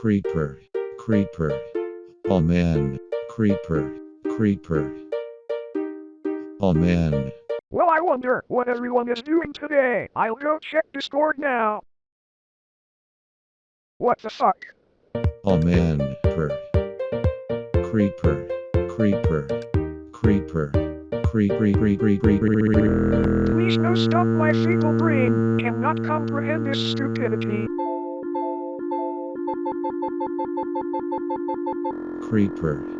creeper, creeper. Oh man, creeper, creeper. Oh man, Well, I wonder what everyone is doing today. I'll go check Discord now. What the fuck? oh man, per. Creeper, creeper, creeper, creep, creep, creep, creep, creep, creep, Please no stop my feeble brain. Cannot comprehend this stupidity. Creeper.